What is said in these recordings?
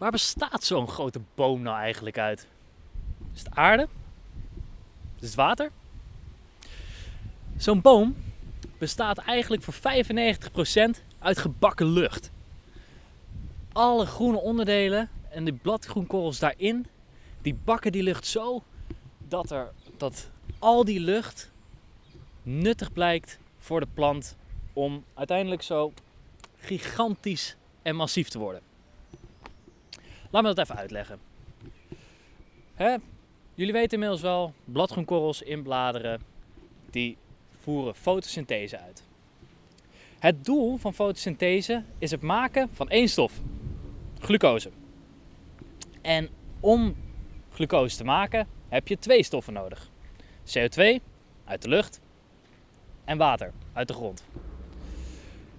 Waar bestaat zo'n grote boom nou eigenlijk uit? Is het aarde? Is het water? Zo'n boom bestaat eigenlijk voor 95% uit gebakken lucht. Alle groene onderdelen en de bladgroenkorrels daarin, die bakken die lucht zo dat, er, dat al die lucht nuttig blijkt voor de plant om uiteindelijk zo gigantisch en massief te worden. Laat me dat even uitleggen. Hè? Jullie weten inmiddels wel, bladgroenkorrels in bladeren, die voeren fotosynthese uit. Het doel van fotosynthese is het maken van één stof, glucose. En om glucose te maken heb je twee stoffen nodig. CO2 uit de lucht en water uit de grond.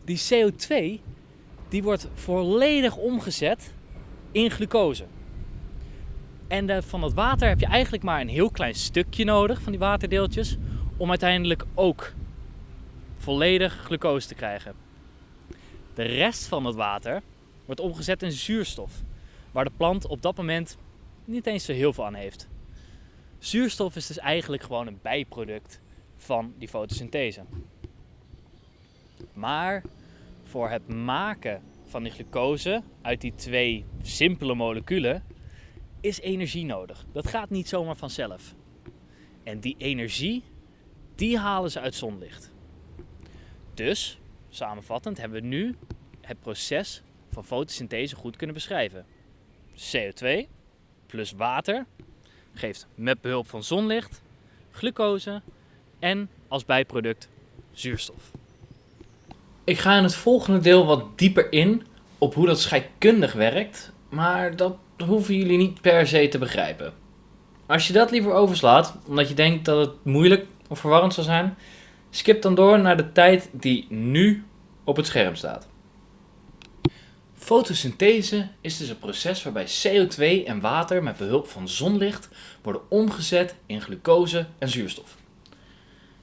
Die CO2 die wordt volledig omgezet in glucose. En de, van dat water heb je eigenlijk maar een heel klein stukje nodig van die waterdeeltjes om uiteindelijk ook volledig glucose te krijgen. De rest van het water wordt omgezet in zuurstof, waar de plant op dat moment niet eens zo heel veel aan heeft. Zuurstof is dus eigenlijk gewoon een bijproduct van die fotosynthese. Maar voor het maken van die glucose uit die twee simpele moleculen is energie nodig. Dat gaat niet zomaar vanzelf. En die energie, die halen ze uit zonlicht. Dus, samenvattend, hebben we nu het proces van fotosynthese goed kunnen beschrijven. CO2 plus water geeft met behulp van zonlicht glucose en als bijproduct zuurstof. Ik ga in het volgende deel wat dieper in op hoe dat scheikundig werkt, maar dat hoeven jullie niet per se te begrijpen. Als je dat liever overslaat, omdat je denkt dat het moeilijk of verwarrend zal zijn, skip dan door naar de tijd die nu op het scherm staat. Fotosynthese is dus een proces waarbij CO2 en water met behulp van zonlicht worden omgezet in glucose en zuurstof.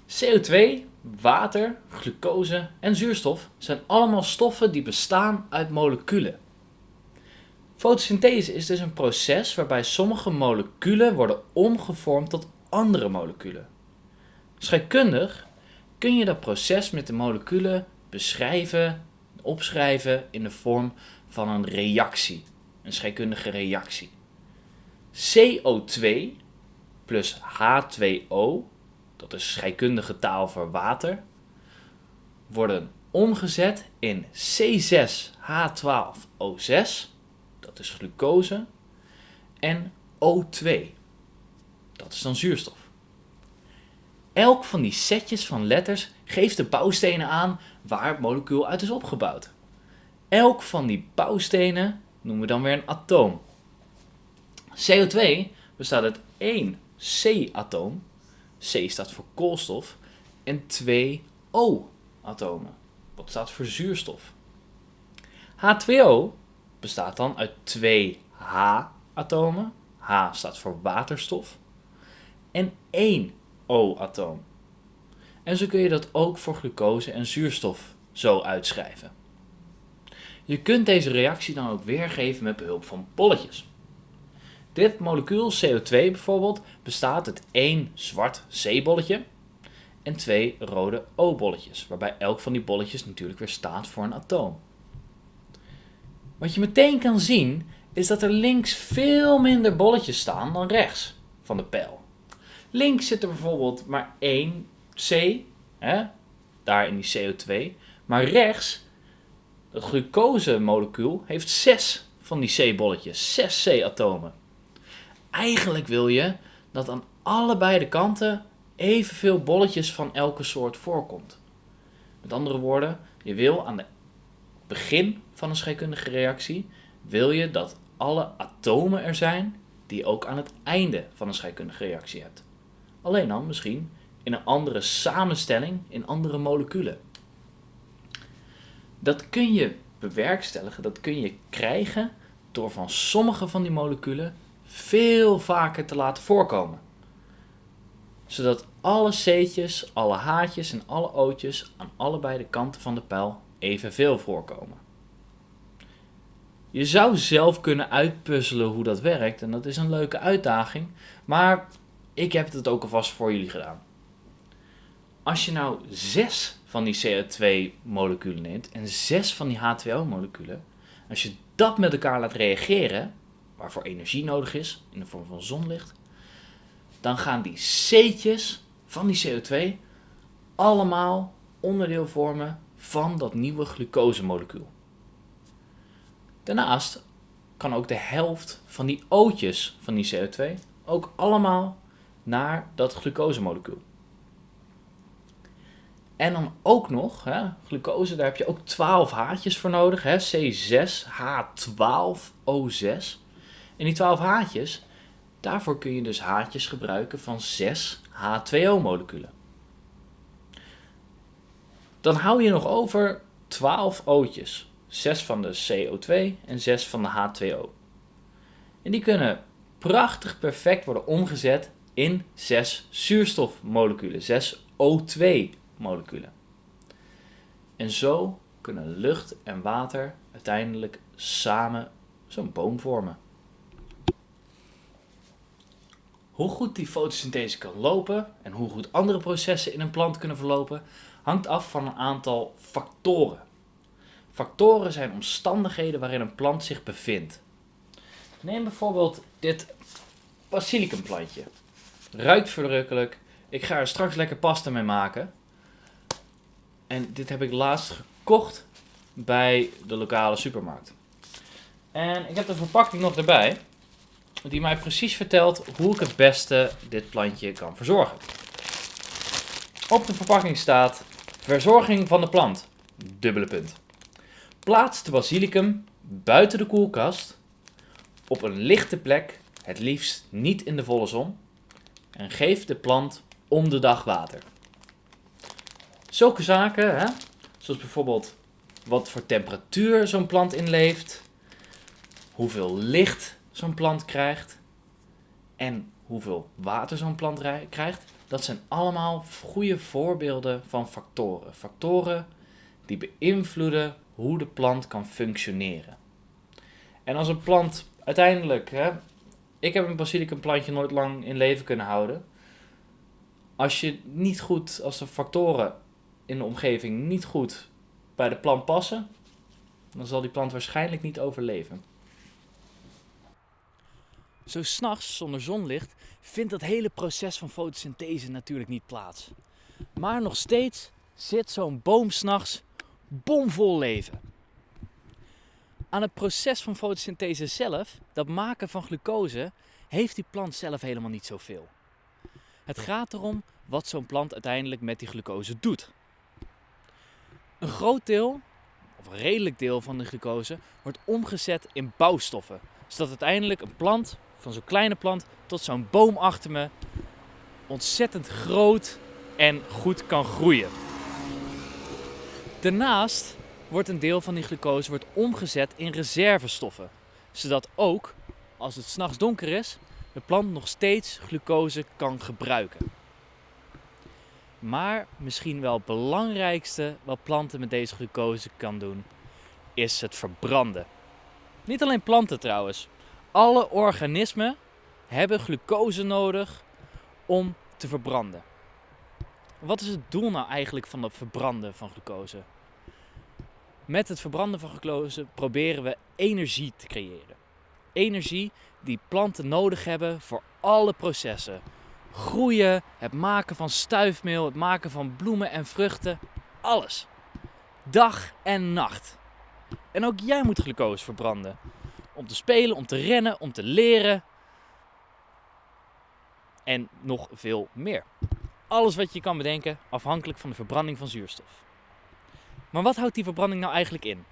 CO2, water, glucose en zuurstof zijn allemaal stoffen die bestaan uit moleculen. Fotosynthese is dus een proces waarbij sommige moleculen worden omgevormd tot andere moleculen. Scheikundig kun je dat proces met de moleculen beschrijven, opschrijven in de vorm van een reactie, een scheikundige reactie. CO2 plus H2O, dat is scheikundige taal voor water, worden omgezet in C6H12O6 dat is glucose, en O2, dat is dan zuurstof. Elk van die setjes van letters geeft de bouwstenen aan waar het molecuul uit is opgebouwd. Elk van die bouwstenen noemen we dan weer een atoom. CO2 bestaat uit één C-atoom, C staat voor koolstof, en twee O-atomen, wat staat voor zuurstof. H2O bestaat dan uit twee H-atomen. H staat voor waterstof. En één O-atoom. En zo kun je dat ook voor glucose en zuurstof zo uitschrijven. Je kunt deze reactie dan ook weergeven met behulp van bolletjes. Dit molecuul CO2 bijvoorbeeld bestaat uit één zwart C-bolletje en twee rode O-bolletjes, waarbij elk van die bolletjes natuurlijk weer staat voor een atoom. Wat je meteen kan zien is dat er links veel minder bolletjes staan dan rechts van de pijl. Links zit er bijvoorbeeld maar één C, hè, daar in die CO2. Maar rechts, het glucose-molecuul, heeft zes van die C-bolletjes, zes C-atomen. Eigenlijk wil je dat aan allebei de kanten evenveel bolletjes van elke soort voorkomt. Met andere woorden, je wil aan de begin van een scheikundige reactie wil je dat alle atomen er zijn die je ook aan het einde van een scheikundige reactie hebt. Alleen dan misschien in een andere samenstelling in andere moleculen. Dat kun je bewerkstelligen, dat kun je krijgen door van sommige van die moleculen veel vaker te laten voorkomen. Zodat alle C'tjes, alle H'tjes en alle O'tjes aan allebei de kanten van de pijl evenveel voorkomen. Je zou zelf kunnen uitpuzzelen hoe dat werkt en dat is een leuke uitdaging, maar ik heb het ook alvast voor jullie gedaan. Als je nou zes van die CO2-moleculen neemt en zes van die H2O-moleculen, als je dat met elkaar laat reageren, waarvoor energie nodig is in de vorm van zonlicht, dan gaan die C'tjes van die CO2 allemaal onderdeel vormen van dat nieuwe glucosemolecuul. Daarnaast kan ook de helft van die O'tjes van die CO2 ook allemaal naar dat glucosemolecuul. En dan ook nog, hè, glucose, daar heb je ook 12 haartjes voor nodig. Hè, C6H12O6. En die 12 haartjes, daarvoor kun je dus haartjes gebruiken van 6 H2O-moleculen. Dan hou je nog over 12 O'tjes. 6 van de CO2 en 6 van de H2O. En die kunnen prachtig perfect worden omgezet in 6 zuurstofmoleculen, 6 O2-moleculen. En zo kunnen lucht en water uiteindelijk samen zo'n boom vormen. Hoe goed die fotosynthese kan lopen en hoe goed andere processen in een plant kunnen verlopen, hangt af van een aantal factoren. Factoren zijn omstandigheden waarin een plant zich bevindt. Neem bijvoorbeeld dit basilicumplantje. Ruikt verrukkelijk. Ik ga er straks lekker pasta mee maken. En dit heb ik laatst gekocht bij de lokale supermarkt. En ik heb de verpakking nog erbij. Die mij precies vertelt hoe ik het beste dit plantje kan verzorgen. Op de verpakking staat verzorging van de plant. Dubbele punt. Plaats de basilicum buiten de koelkast op een lichte plek, het liefst niet in de volle zon, en geef de plant om de dag water. Zulke zaken, hè, zoals bijvoorbeeld wat voor temperatuur zo'n plant inleeft, hoeveel licht zo'n plant krijgt en hoeveel water zo'n plant krijgt, dat zijn allemaal goede voorbeelden van factoren. Factoren die beïnvloeden hoe de plant kan functioneren. En als een plant uiteindelijk, hè, ik heb een basilicum plantje nooit lang in leven kunnen houden. Als je niet goed, als de factoren in de omgeving niet goed bij de plant passen, dan zal die plant waarschijnlijk niet overleven. Zo s'nachts zonder zonlicht vindt dat hele proces van fotosynthese natuurlijk niet plaats. Maar nog steeds zit zo'n boom s'nachts bomvol leven. Aan het proces van fotosynthese zelf, dat maken van glucose, heeft die plant zelf helemaal niet zoveel. Het gaat erom wat zo'n plant uiteindelijk met die glucose doet. Een groot deel, of een redelijk deel van de glucose, wordt omgezet in bouwstoffen. Zodat uiteindelijk een plant, van zo'n kleine plant tot zo'n boom achter me, ontzettend groot en goed kan groeien. Daarnaast wordt een deel van die glucose wordt omgezet in reservestoffen. Zodat ook, als het s'nachts donker is, de plant nog steeds glucose kan gebruiken. Maar misschien wel het belangrijkste wat planten met deze glucose kan doen, is het verbranden. Niet alleen planten trouwens. Alle organismen hebben glucose nodig om te verbranden. Wat is het doel nou eigenlijk van het verbranden van glucose? Met het verbranden van glucose proberen we energie te creëren. Energie die planten nodig hebben voor alle processen. Groeien, het maken van stuifmeel, het maken van bloemen en vruchten, alles. Dag en nacht. En ook jij moet glucose verbranden. Om te spelen, om te rennen, om te leren. En nog veel meer. Alles wat je kan bedenken, afhankelijk van de verbranding van zuurstof. Maar wat houdt die verbranding nou eigenlijk in?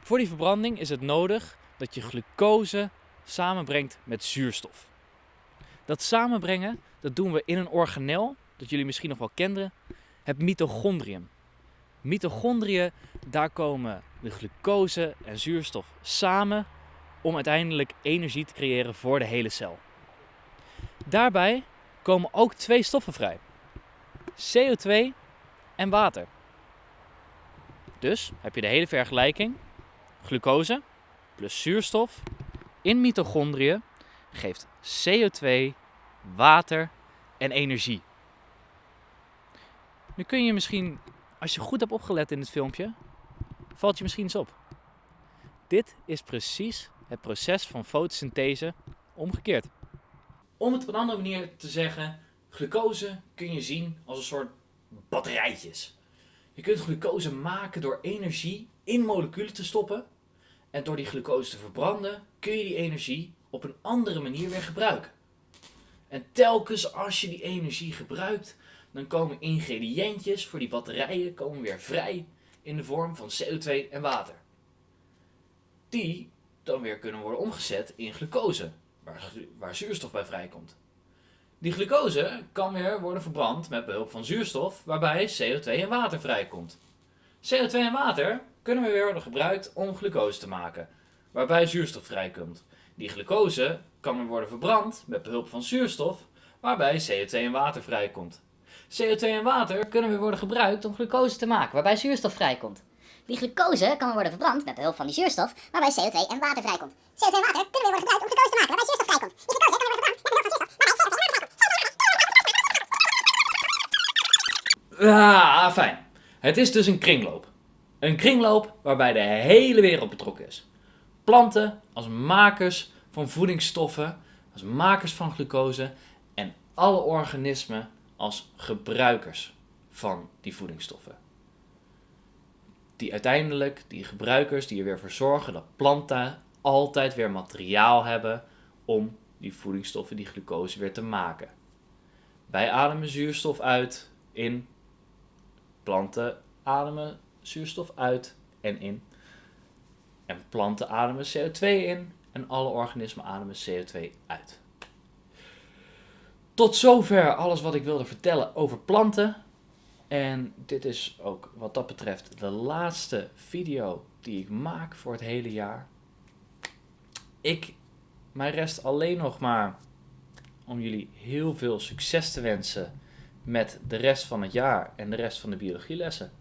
Voor die verbranding is het nodig dat je glucose samenbrengt met zuurstof. Dat samenbrengen, dat doen we in een organel, dat jullie misschien nog wel kenden, het mitochondrium. Mitochondriën, daar komen de glucose en zuurstof samen om uiteindelijk energie te creëren voor de hele cel. Daarbij komen ook twee stoffen vrij: CO2 en water. Dus heb je de hele vergelijking. Glucose plus zuurstof in mitochondriën geeft CO2, water en energie. Nu kun je misschien, als je goed hebt opgelet in het filmpje, valt je misschien eens op. Dit is precies het proces van fotosynthese omgekeerd. Om het op een andere manier te zeggen, glucose kun je zien als een soort batterijtjes. Je kunt glucose maken door energie in moleculen te stoppen. En door die glucose te verbranden kun je die energie op een andere manier weer gebruiken. En telkens als je die energie gebruikt, dan komen ingrediëntjes voor die batterijen komen weer vrij in de vorm van CO2 en water. Die dan weer kunnen worden omgezet in glucose, waar, waar zuurstof bij vrijkomt. Die glucose kan weer worden verbrand met behulp van zuurstof, waarbij CO2 en water vrijkomt. CO2 en water kunnen we weer worden gebruikt om glucose te maken, waarbij zuurstof vrijkomt. Die glucose kan weer worden verbrand met behulp van zuurstof, waarbij CO2 en water vrijkomt. CO2 en water kunnen weer worden gebruikt om glucose te maken, waarbij zuurstof vrijkomt. Die glucose kan weer worden verbrand met behulp van die zuurstof, waarbij CO2 en water vrijkomt. CO2 en water kunnen weer worden gebruikt om glucose te maken, waarbij zuurstof vrijkomt. Die glucose kan weer worden verbrand met behulp van zuurstof, waarbij CO2 en water Ah, fijn. Het is dus een kringloop. Een kringloop waarbij de hele wereld betrokken is. Planten als makers van voedingsstoffen, als makers van glucose en alle organismen als gebruikers van die voedingsstoffen. Die uiteindelijk, die gebruikers, die er weer voor zorgen dat planten altijd weer materiaal hebben om die voedingsstoffen, die glucose weer te maken. Wij ademen zuurstof uit in planten ademen zuurstof uit en in. En planten ademen CO2 in en alle organismen ademen CO2 uit. Tot zover alles wat ik wilde vertellen over planten. En dit is ook wat dat betreft de laatste video die ik maak voor het hele jaar. Ik, mij rest alleen nog maar om jullie heel veel succes te wensen met de rest van het jaar en de rest van de biologielessen.